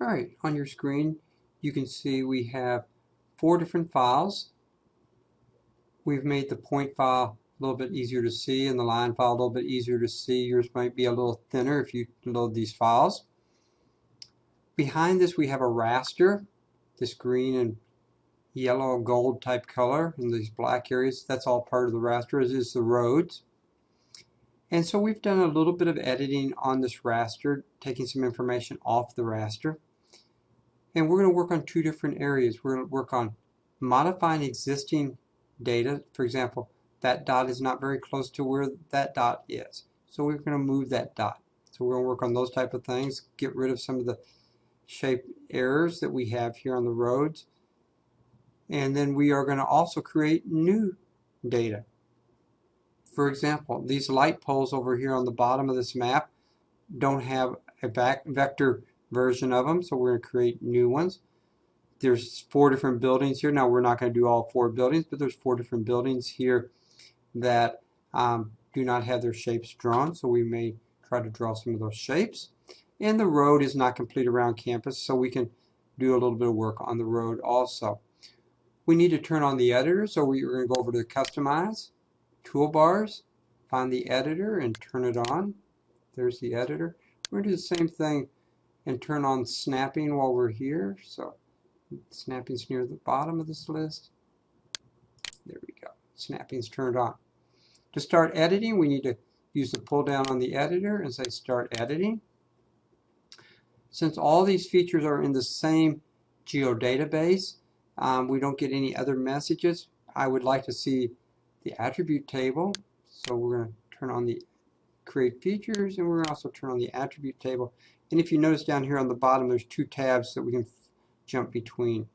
Alright, on your screen you can see we have four different files. We've made the point file a little bit easier to see and the line file a little bit easier to see. Yours might be a little thinner if you load these files. Behind this we have a raster, this green and yellow gold type color in these black areas. That's all part of the raster, as is the roads. And so we've done a little bit of editing on this raster, taking some information off the raster. And we're going to work on two different areas. We're going to work on modifying existing data. For example, that dot is not very close to where that dot is. So we're going to move that dot. So we're going to work on those type of things, get rid of some of the shape errors that we have here on the roads. And then we are going to also create new data. For example, these light poles over here on the bottom of this map don't have a back vector version of them, so we're going to create new ones. There's four different buildings here. Now we're not going to do all four buildings, but there's four different buildings here that um, do not have their shapes drawn, so we may try to draw some of those shapes. And the road is not complete around campus, so we can do a little bit of work on the road also. We need to turn on the editor, so we're going to go over to Customize, Toolbars, find the editor and turn it on. There's the editor. We're going to do the same thing and turn on snapping while we're here. So snapping's near the bottom of this list. There we go. Snapping's turned on. To start editing, we need to use the pull down on the editor and say start editing. Since all these features are in the same geodatabase, um, we don't get any other messages. I would like to see the attribute table. So we're going to turn on the create features and we're going to also turn on the attribute table and if you notice down here on the bottom, there's two tabs that we can jump between.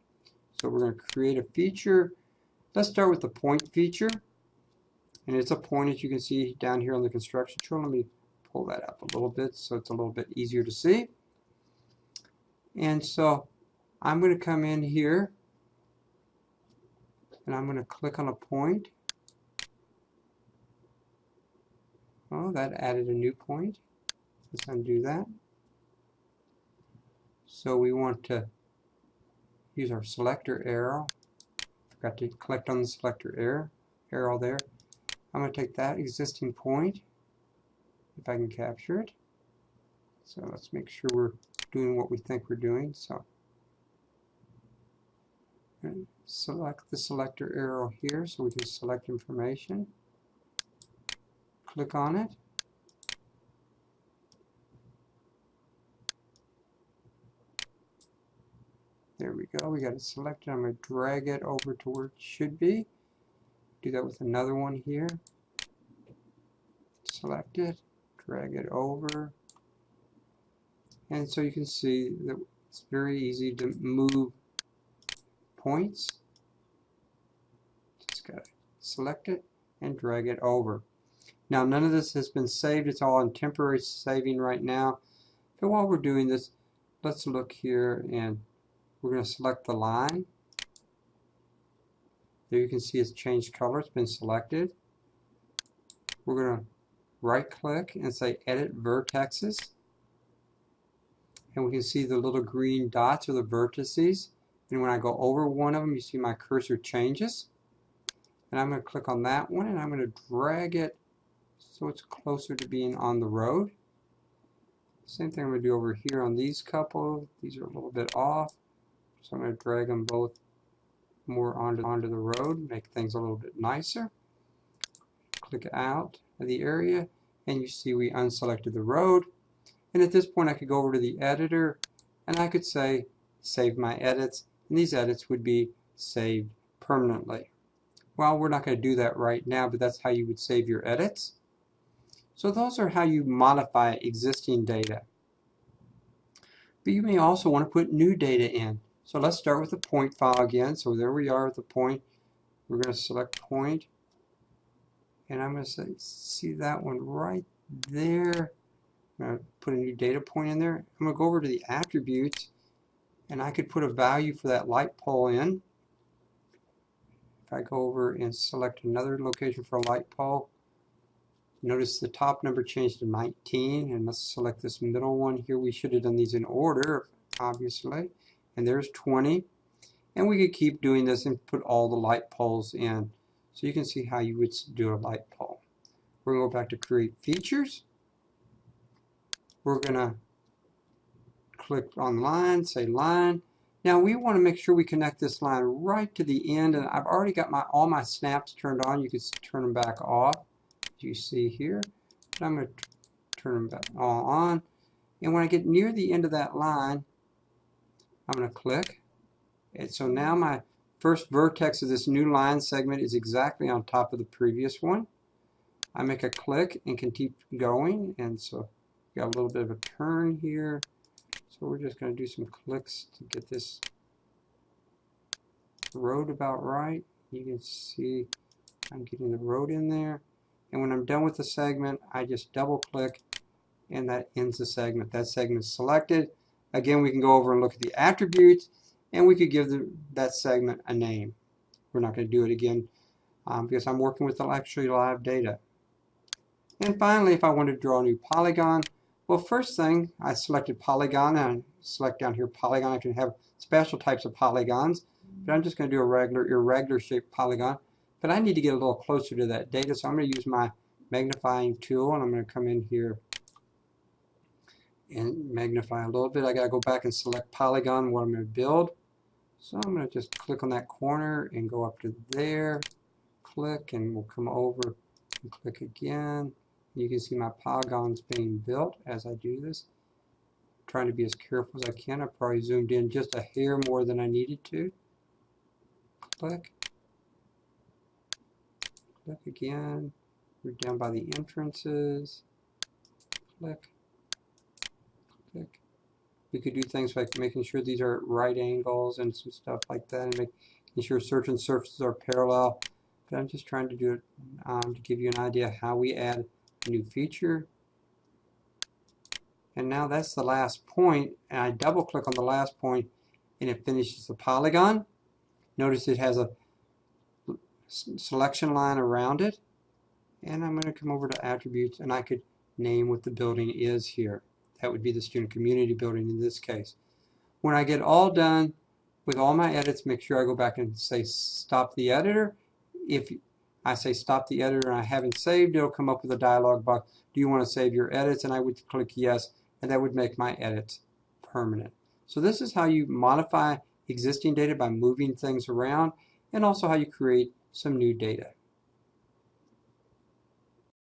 So we're going to create a feature. Let's start with the point feature. And it's a point, as you can see down here on the construction tool. Let me pull that up a little bit so it's a little bit easier to see. And so I'm going to come in here and I'm going to click on a point. Oh, that added a new point. Let's undo that. So we want to use our selector arrow. Forgot to click on the selector arrow, arrow there. I'm going to take that existing point, if I can capture it. So let's make sure we're doing what we think we're doing. So select the selector arrow here so we can select information. Click on it. There we go. We got it selected. I'm going to drag it over to where it should be. Do that with another one here. Select it, drag it over. And so you can see that it's very easy to move points. Just got to select it and drag it over. Now none of this has been saved. It's all in temporary saving right now. But while we're doing this, let's look here and we're going to select the line. There you can see it's changed color. It's been selected. We're going to right click and say edit vertexes. And we can see the little green dots are the vertices. And when I go over one of them, you see my cursor changes. And I'm going to click on that one and I'm going to drag it so it's closer to being on the road. Same thing I'm going to do over here on these couple. These are a little bit off. So I'm going to drag them both more onto, onto the road, make things a little bit nicer. Click out of the area, and you see we unselected the road. And at this point I could go over to the editor, and I could say save my edits, and these edits would be saved permanently. Well, we're not going to do that right now, but that's how you would save your edits. So those are how you modify existing data. But you may also want to put new data in. So let's start with the point file again. So there we are at the point. We're going to select point. And I'm going to say, see that one right there. I'm going to put a new data point in there. I'm going to go over to the attributes and I could put a value for that light pole in. If I go over and select another location for a light pole, notice the top number changed to 19 and let's select this middle one here. We should have done these in order obviously. And there's 20. And we could keep doing this and put all the light poles in. So you can see how you would do a light pole. We're going to go back to create features. We're going to click on line, say line. Now we want to make sure we connect this line right to the end and I've already got my all my snaps turned on. You can turn them back off you see here. I'm going to turn them all on. And when I get near the end of that line, I'm going to click. And so now my first vertex of this new line segment is exactly on top of the previous one. I make a click and can keep going. And so got a little bit of a turn here. So we're just going to do some clicks to get this road about right. You can see I'm getting the road in there. And when I'm done with the segment, I just double click and that ends the segment. That segment is selected. Again, we can go over and look at the attributes and we could give the, that segment a name. We're not going to do it again um, because I'm working with the actually live data. And finally, if I want to draw a new polygon, well, first thing, I selected polygon, and I select down here polygon. I can have special types of polygons, but I'm just going to do a regular irregular shaped polygon. But I need to get a little closer to that data, so I'm going to use my magnifying tool, and I'm going to come in here and magnify a little bit. I got to go back and select polygon, what I'm going to build. So I'm going to just click on that corner and go up to there, click, and we'll come over and click again. You can see my polygons being built as I do this. I'm trying to be as careful as I can. I probably zoomed in just a hair more than I needed to. Click. Click again. We're down by the entrances. Click. Click. We could do things like making sure these are at right angles and some stuff like that and making sure certain surfaces are parallel. But I'm just trying to do it um, to give you an idea how we add a new feature. And now that's the last point, and I double click on the last point and it finishes the polygon. Notice it has a selection line around it. And I'm going to come over to attributes and I could name what the building is here. That would be the student community building in this case. When I get all done with all my edits, make sure I go back and say stop the editor. If I say stop the editor and I haven't saved, it'll come up with a dialog box. Do you want to save your edits? And I would click yes, and that would make my edits permanent. So this is how you modify existing data by moving things around, and also how you create some new data.